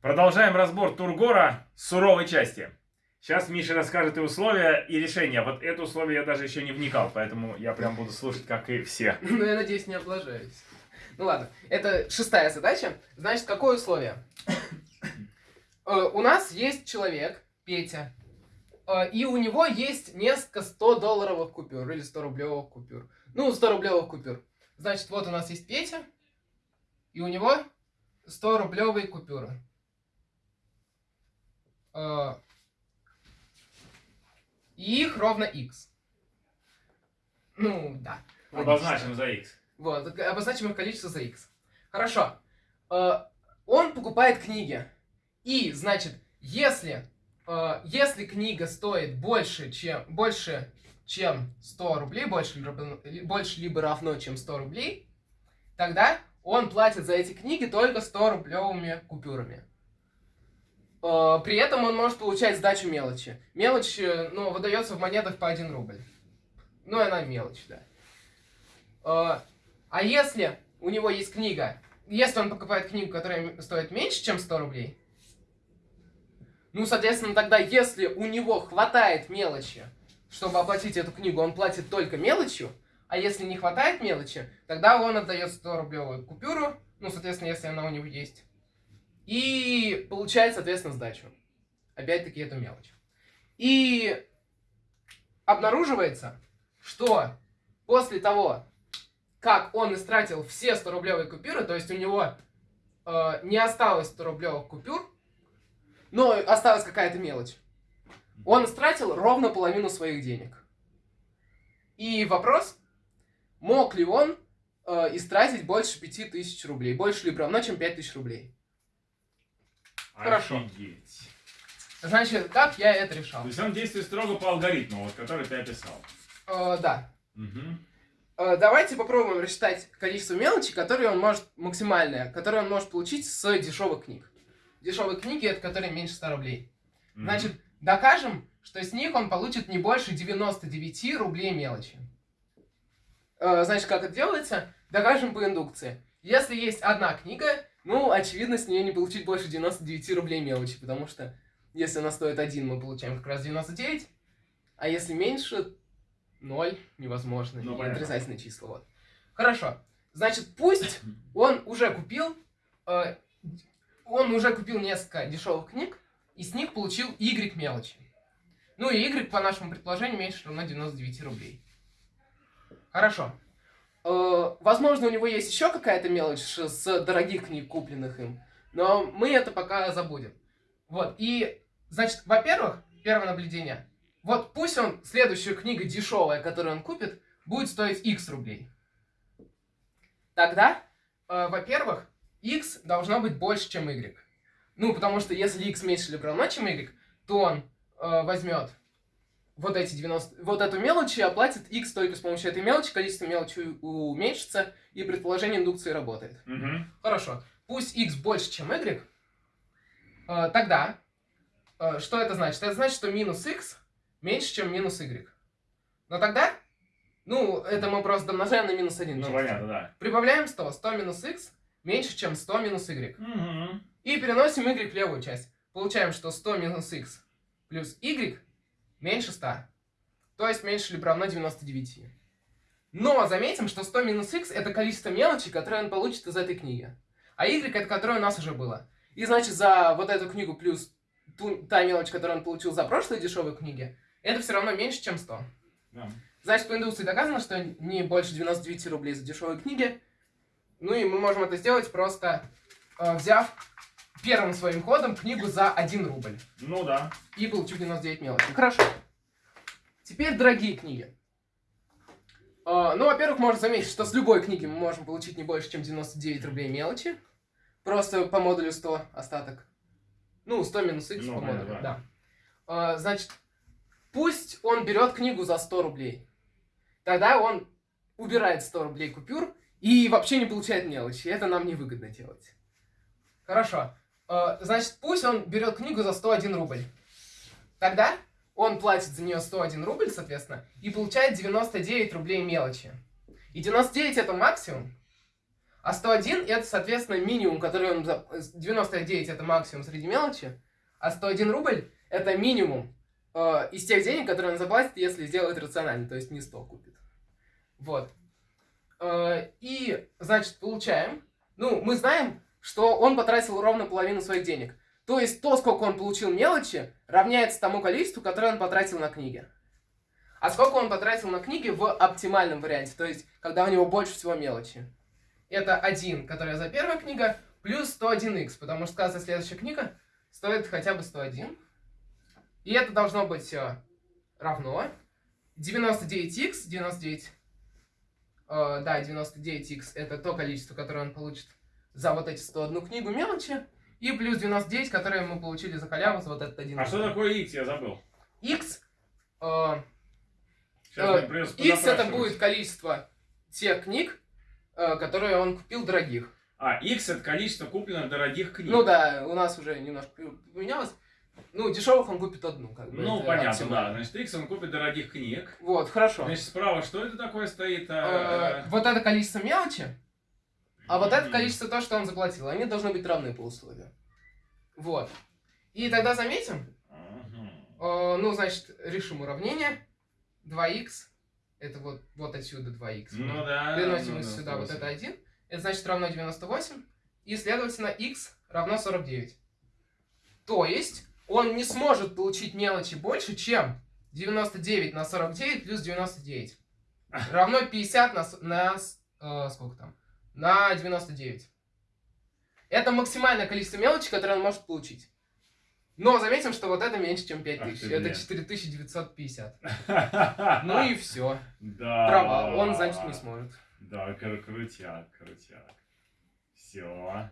Продолжаем разбор Тургора суровой части. Сейчас Миша расскажет и условия, и решения. Вот это условие я даже еще не вникал, поэтому я прям буду слушать, как и все. Ну, я надеюсь, не облажаюсь. Ну ладно, это шестая задача. Значит, какое условие? Э, у нас есть человек, Петя, э, и у него есть несколько 100-долларовых купюр или 100-рублевых купюр. Ну, 100-рублевых купюр. Значит, вот у нас есть Петя, и у него 100-рублевые купюры. Э, их ровно x. Ну, да. Обозначим за x. Вот, обозначим их количество за x. Хорошо. Э, Он покупает книги. И, значит, если, э, если книга стоит больше, чем, больше, чем 100 рублей, больше, больше либо равно, чем 100 рублей, тогда он платит за эти книги только 100 рублевыми купюрами. Э, При этом он может получать сдачу мелочи. Мелочь, э, ну, выдается в монетах по 1 рубль. Ну, она мелочь, да. Э, А если у него есть книга, если он покупает книгу, которая стоит меньше, чем 100 рублей, ну, соответственно, тогда, если у него хватает мелочи, чтобы оплатить эту книгу, он платит только мелочью, а если не хватает мелочи, тогда он отдает 100-рублевую купюру, ну, соответственно, если она у него есть, и получает, соответственно, сдачу. Опять-таки, эту мелочь. И обнаруживается, что после того, как он истратил все 100-рублевые купюры, то есть у него э, не осталось 100-рублевых купюр, но осталась какая-то мелочь, он истратил ровно половину своих денег. И вопрос, мог ли он э, истратить больше 5000 рублей, больше либо равно, чем 5000 рублей. Хорошо. Офигеть. Значит, как я это решал? То есть он действует строго по алгоритму, вот, который ты описал. Э, да. Мгм. Э, Давайте попробуем рассчитать количество мелочи, которые он может, максимальное, которое он может получить с дешевых книг. Дешевые книги, это которые меньше 100 рублей. Мгм. Значит, докажем, что с них он получит не больше 99 рублей мелочи. Э, Значит, как это делается? Докажем по индукции. Если есть одна книга, ну, очевидно, с нее не получить больше 99 рублей мелочи, потому что если она стоит 1, мы получаем как раз 99, а если меньше, 0, невозможно, Ну, отрицательные числа. Вот. Хорошо. Значит, пусть он уже купил, э, он уже купил несколько дешевых книг, и с них получил Y мелочи. Ну и Y, по нашему предположению, меньше равно 99 рублей. Хорошо. Э, возможно, у него есть еще какая-то мелочь с дорогих книг, купленных им, но мы это пока забудем. Вот, и, значит, во-первых, первое наблюдение. Вот пусть он, следующая книга дешевая, которую он купит, будет стоить X рублей. Тогда, э, во-первых, X должно быть больше, чем Y. Ну, потому что если X меньше либо равно, чем Y, то он э, возьмет вот эти 90, вот эту мелочь и оплатит X только с помощью этой мелочи, количество мелочи уменьшится, и предположение индукции работает. Мгм. Хорошо. Пусть x больше, чем y, э, тогда э, что это значит? Это значит, что минус x меньше, чем минус y. Но тогда, ну, это мы просто домножаем на минус 1. Ну, понятно, да. Прибавляем 100. 100 минус x меньше, чем 100 минус y. Мгм. И переносим y в левую часть. Получаем, что 100 минус x плюс y меньше 100. То есть меньше либо равно 99. Но заметим, что 100 минус x это количество мелочи, которое он получит из этой книги. А y это которое у нас уже было. И значит за вот эту книгу плюс ту, та мелочь, которую он получил за прошлые дешевые книги, это все равно меньше, чем 100. Да. Значит, по индукции доказано, что не больше 99 рублей за дешевые книги. Ну и мы можем это сделать просто э, взяв первым своим ходом книгу за 1 рубль. Ну да. И получив 99 мелочи. Хорошо. Теперь дорогие книги. Э, ну, во-первых, можно заметить, что с любой книги мы можем получить не больше, чем 99 рублей мелочи. Просто по модулю 100 остаток. Ну, 100 минус x Ну, по модулю, да. да. Э, значит, пусть он берет книгу за 100 рублей. Тогда он убирает 100 рублей купюр и вообще не получает мелочи. Это нам невыгодно делать. Хорошо. Э, Значит, пусть он берет книгу за 101 рубль. Тогда он платит за нее 101 рубль, соответственно, и получает 99 рублей мелочи. И 99 это максимум. А 101 это, соответственно, минимум, который он... за- 99 это максимум среди мелочи, а 101 рубль это минимум э, из тех денег, которые он заплатит, если сделает рационально, то есть не 100 купит. Вот. Э, и, значит, получаем... Ну, мы знаем, что он потратил ровно половину своих денег. То есть то, сколько он получил мелочи, равняется тому количеству, которое он потратил на книги. А сколько он потратил на книги в оптимальном варианте, то есть когда у него больше всего мелочи. Это 1, которая за первая книга, плюс 101х, потому что каждая следующая книга стоит хотя бы 101. И это должно быть э, равно 99х, 99, э, да, 99х это то количество, которое он получит за вот эти 101 книгу мелочи, и плюс 99, которые мы получили за халяву за вот этот один. А что такое X, я забыл. X, э, Э, X это будет количество тех книг, э, которые он купил дорогих. А, X это количество купленных дорогих книг. Ну да, у нас уже немножко поменялось. Ну, дешевых он купит одну, как бы. Ну, понятно, оптимально. да. Значит, X он купит дорогих книг. Вот, хорошо. Значит, справа что это такое стоит? Э, А, Вот это количество мелочи, а вот это количество то, что он заплатил. Они должны быть равны по условию. Вот. И тогда заметим, э, ну, значит, решим уравнение. 2х, это вот, вот отсюда 2х. Ну да. Переносим ну да, сюда вот это 1. Это значит равно 98. И, следовательно, x равно 49. То есть, он не сможет получить мелочи больше, чем 99 на 49 плюс 99. Равно 50 на, на э, сколько там? На 99. Это максимальное количество мелочи, которое он может получить. Но заметим, что вот это меньше, чем 5000. Ах ты, Это блин. 4950. Ну и все. Да. Провал. Он, значит, не сможет. Да, кру- крутяк, крутяк. Все.